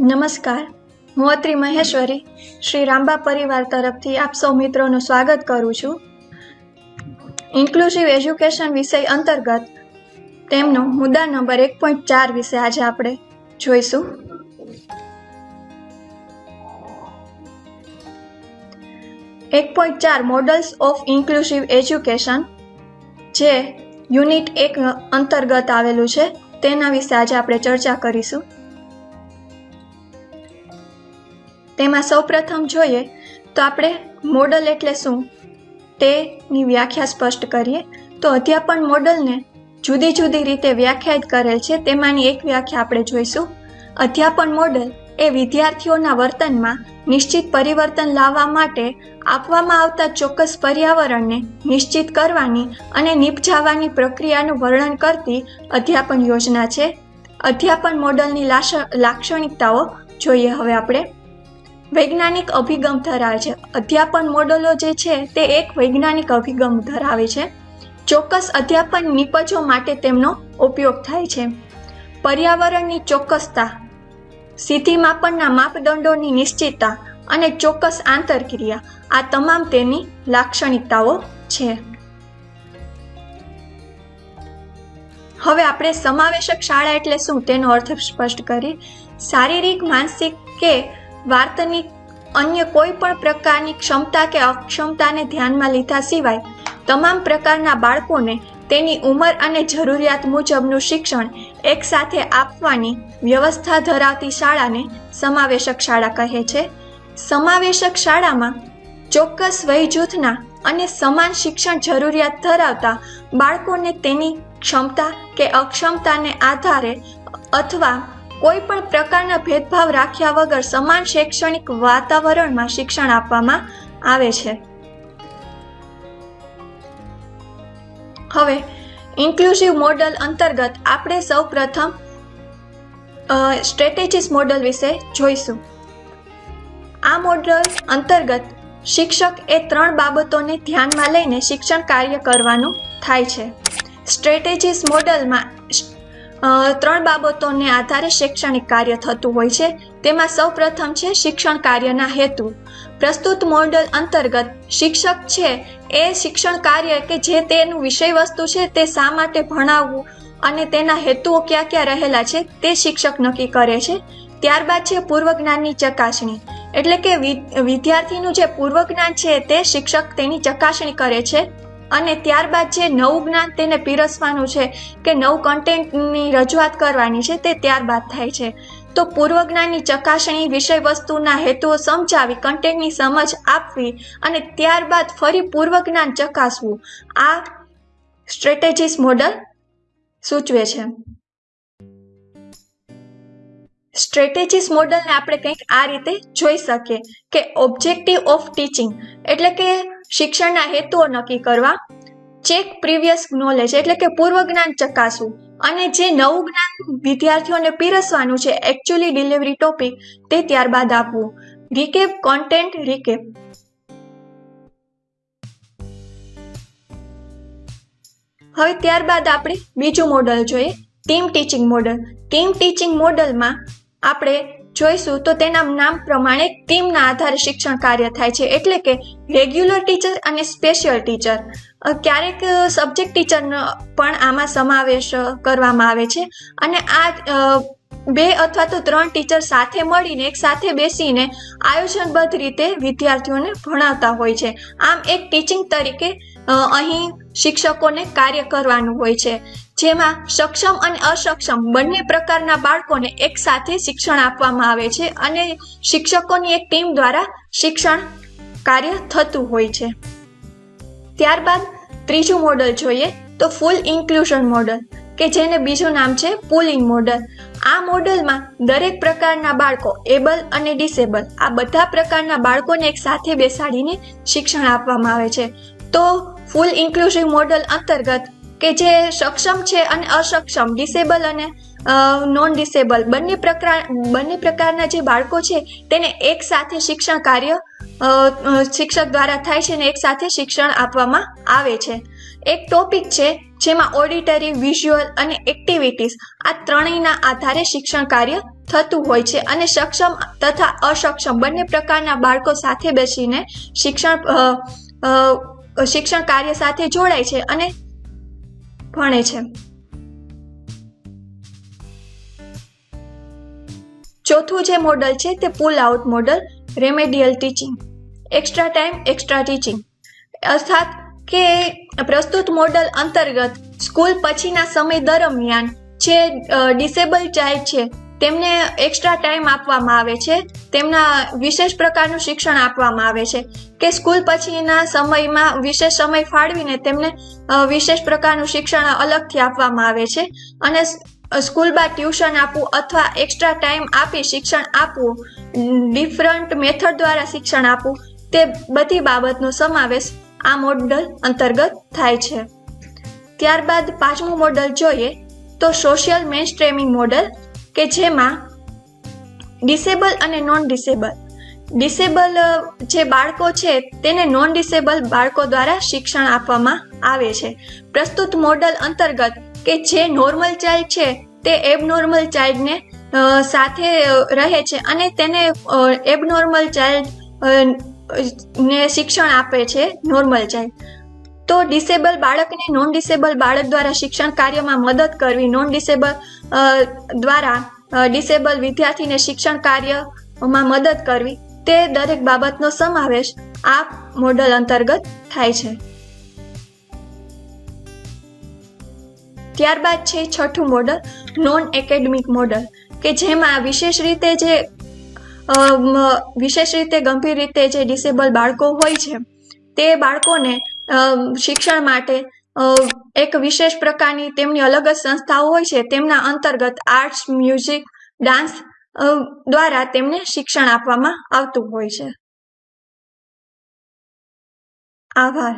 નમસ્કાર. હું અત્રી મહેશ્વરી, શ્રી રામબા પરિવાર તરફથી આપ સૌ મિત્રોનું સ્વાગત કરું છું. ઇન્ક્લુઝિવ એજ્યુકેશન વિષય અંતર્ગત તેમનો મુદ્દા નંબર એક પોઈન્ટ ચાર વિશે આજે આપણે જોઈશું. એક પોઈન્ટ ચાર મોડલ્સ ઓફ ઇન્ક્લુઝિવ એજ્યુકેશન જે યુનિટ એક અંતર્ગત આવેલું છે, તેના વિશે આજે આપણે ચર્ચા કરીશું. તેમાં સૌપ્રથમ જોઈએ તો આપણે મોડલ એટલે શું? તેની વ્યાખ્યા સ્પષ્ટ કરીએ તો અધ્યાપન મોડલને જુદી જુદી રીતે વ્યાખ્યાયિત કરેલ છે. તેમાંની એક વ્યાખ્યા આપણે જોઈશું. અધ્યાપન મોડલ એ વિદ્યાર્થીઓના વર્તનમાં નિશ્ચિત પરિવર્તન લાવવા માટે આપવામાં આવતા ચોક્કસ પર્યાવરણને નિશ્ચિત કરવાની અને નિપજાવવાની પ્રક્રિયાનું વર્ણન કરતી અધ્યાપન યોજના છે. અધ્યાપન મોડલની લાક્ષણિકતાઓ જોઈએ હવે આપણે. વૈજ્ઞાનિક અભિગમ ધરાવે છે. અધ્યાપન મોડલો જે છે તે એક વૈજ્ઞાનિક અભિગમ ધરાવે છે. ચોક્કસ અધ્યાપન નિપજો માટે તેમનો ઉપયોગ થાય છે. પર્યાવરણની ચોક્કસતા સીધી માપનના માપદંડોની નિશ્ચિતતા અને ચોક્કસ આંતરક્રિયા, આ તમામ તેની લાક્ષણિકતાઓ છે. હવે આપણે સમાવેશક શાળા એટલે શું તેનો અર્થ સ્પષ્ટ કરીએ શારીરિક, માનસિક કે વાર્તનિક અન્ય કોઈ પણ પ્રકારની ક્ષમતા કે અક્ષમતાને ધ્યાનમાં લીધા સિવાય તમામ પ્રકારના બાળકોને તેની ઉંમર અને જરૂરિયાત મુજબનું શિક્ષણ એકસાથે આપવાની વ્યવસ્થા ધરાવતી શાળાને સમાવેશક શાળા કહે છે. સમાવેશક શાળામાં ચોક્કસ વય જૂથના અને સમાન શિક્ષણ જરૂરિયાત ધરાવતા બાળકોને તેની ક્ષમતા કે અક્ષમતાને આધારે અથવા કોઈ પણ પ્રકારના ભેદભાવ રાખ્યા વગર સમાન શૈક્ષણિક વાતાવરણમાં શિક્ષણ આપવામાં આવે છે. હવે ઇન્ક્લુઝિવ મોડલ અંતર્ગત આપણે સૌ પ્રથમ સ્ટ્રેટેજીસ મોડલ વિશે જોઈશું. આ મોડલ અંતર્ગત શિક્ષક એ ત્રણ બાબતોને ધ્યાનમાં લઈને શિક્ષણ કાર્ય કરવાનું થાય છે. સ્ટ્રેટેજીસ મોડલમાં ત્રણ બાબતોને આધારે શૈક્ષણિક કાર્ય થતું હોય છે. તેમાં સૌ પ્રથમ છે શિક્ષણ કાર્યના હેતુ. પ્રસ્તુત મોડલ અંતર્ગત શિક્ષક છે એ શિક્ષણ કાર્ય કે જે તેનું વિષય વસ્તુ છે તે શા માટે ભણાવવું અને તેના હેતુઓ ક્યાં ક્યાં રહેલા છે તે શિક્ષક નક્કી કરે છે. ત્યારબાદ છે પૂર્વ જ્ઞાનની ચકાસણી. એટલે કે વિદ્યાર્થીનું જે પૂર્વ જ્ઞાન છે તે શિક્ષક તેની ચકાસણી કરે છે. અને ત્યારબાદ જે નવું જ્ઞાન તેને પીરસવાનું છે, કે નવું કન્ટેન્ટની રજૂઆત કરવાની છે, તે ત્યારબાદ થાય છે. તો પૂર્વ જ્ઞાનની ચકાસણી વિષય વસ્તુના હેતુઓ સમજાવી કન્ટેન્ટની સમજ આપવી અને ત્યારબાદ ફરી પૂર્વ જ્ઞાન ચકાસવું. આ સ્ટ્રેટેજીસ મોડલ સૂચવે છે. સ્ટ્રેટેજીસ મોડલને આપણે કંઈક આ રીતે જોઈ શકીએ, કે ઓબ્જેક્ટિવ ઓફ ટીચિંગ એટલે કે શિક્ષણના હેતુઓ નક્કી કરવા ચેક પ્રીવિયસ નોલેજ એટલે કે પૂર્વ જ્ઞાન ચકાસવું અને જે નવું જ્ઞાન વિદ્યાર્થીઓને પીરસવાનું છે એકચ્યુઅલી ડિલિવરી ટોપિક તે ત્યારબાદ આપવું. રિકેપ કોન્ટેન્ટ રિકેપ હવે ત્યારબાદ આપણે બીજું મોડલ જોઈએ team teaching model team teaching મોડલમાં આપણે જોઈશું, તો તેના નામ પ્રમાણે ટીમના આધારે શિક્ષણ કાર્ય થાય છે. એટલે કે રેગ્યુલર ટીચર અને સ્પેશિયલ ટીચર ક્યારેક સબ્જેક્ટ ટીચરનો પણ આમાં સમાવેશ કરવામાં આવે છે. અને આ બે અથવા તો ત્રણ ટીચર સાથે મળીને, એક સાથે બેસીને આયોજનબદ્ધ રીતે વિદ્યાર્થીઓને ભણાવતા હોય છે. આમ એક ટીચિંગ તરીકે અહીં શિક્ષકોને કાર્ય કરવાનું હોય છે. જેમાં સક્ષમ અને અસક્ષમ બંને પ્રકારના બાળકોને એકસાથે શિક્ષણ આપવામાં આવે છે અને શિક્ષકોની એક ટીમ દ્વારા શિક્ષણ કાર્ય થતું હોય છે. ત્યારબાદ ત્રીજું મોડલ જોઈએ તો ફૂલ ઇન્ક્લુઝન મોડલ, કે જેને બીજું નામ છે પુલિંગ મોડલ. આ મોડલમાં દરેક પ્રકારના બાળકો એબલ અને ડિસેબલ, આ બધા પ્રકારના બાળકોને એક સાથે બેસાડીને શિક્ષણ આપવામાં આવે છે. તો ફૂલ ઇન્ક્લુઝિવ મોડલ અંતર્ગત કે જે સક્ષમ છે અને અસક્ષમ ડિસેબલ અને નોન ડિસેબલ બંને પ્રકાર, બંને પ્રકારના જે બાળકો છે તેને એક સાથે શિક્ષણ કાર્ય શિક્ષક દ્વારા થાય છે અને એક સાથે શિક્ષણ આપવામાં આવે છે. એક ટોપિક છે જેમાં ઓડિટરી વિઝ્યુઅલ અને એક્ટિવિટીઝ આ ત્રણેયના આધારે શિક્ષણ કાર્ય થતું હોય છે અને સક્ષમ તથા અસક્ષમ બંને પ્રકારના બાળકો સાથે બેસીને શિક્ષણ શિક્ષણ કાર્ય સાથે જોડાય છે અને ભણે છે. ચોથું જે મોડલ છે તે pull out model remedial teaching extra time extra teaching અર્થાત કે પ્રસ્તુત મોડલ અંતર્ગત સ્કૂલ પછીના સમય દરમિયાન જે ડિસેબલ ચાઇલ્ડ છે તેમને એક્સ્ટ્રા ટાઈમ આપવામાં આવે છે. તેમના વિશેષ પ્રકારનું શિક્ષણ આપવામાં આવે છે કે સ્કૂલ પછીના સમયમાં વિશેષ સમય ફાળવીને તેમને વિશેષ પ્રકારનું શિક્ષણ અલગથી આપવામાં આવે છે. અને સ્કૂલ બાદ ટ્યુશન આપવું અથવા એક્સ્ટ્રા ટાઈમ આપી શિક્ષણ આપવું ડિફરન્ટ મેથડ દ્વારા શિક્ષણ આપવું, તે બધી બાબતનો સમાવેશ આ મોડલ અંતર્ગત થાય છે. ત્યારબાદ પાંચમું મોડલ જોઈએ તો સોશિયલ મેન સ્ટ્રેમિંગ મોડલ કે જેમાં ડિસેબલ અને નોન ડિસેબલ ડિસેબલ જે બાળકો છે તેને નોન ડિસેબલ બાળકો દ્વારા શિક્ષણ આપવામાં આવે છે. પ્રસ્તુત મોડલ અંતર્ગત કે જે નોર્મલ ચાઇલ્ડ છે તે એબનોર્મલ ચાઇલ્ડને સાથે રહે છે અને તેને એબનોર્મલ ચાઇલ્ડ ને શિક્ષણ આપે છે નોર્મલ ચાઇલ્ડ. તો ડિસેબલ બાળકને નોન ડિસેબલ બાળક દ્વારા શિક્ષણ કાર્યમાં મદદ કરવી નોન ડિસેબલ દ્વારા ડિસેબલ વિદ્યાર્થીને શિક્ષણ કાર્યમાં મદદ કરવી, તે દરેક બાબતનો સમાવેશ આ મોડલ અંતર્ગત થાય છે. ત્યારબાદ છે છઠ્ઠું મોડલ નોન એકેડમિક મોડલ, કે જેમાં વિશેષ રીતે જે વિશેષ રીતે ગંભીર રીતે જે ડિસેબલ બાળકો હોય છે, તે બાળકોને શિક્ષણ માટે એક વિશેષ પ્રકારની તેમની અલગ જ સંસ્થાઓ હોય છે. તેમના અંતર્ગત આર્ટ્સ મ્યુઝિક ડાન્સ દ્વારા તેમને શિક્ષણ આપવામાં આવતું હોય છે. આભાર.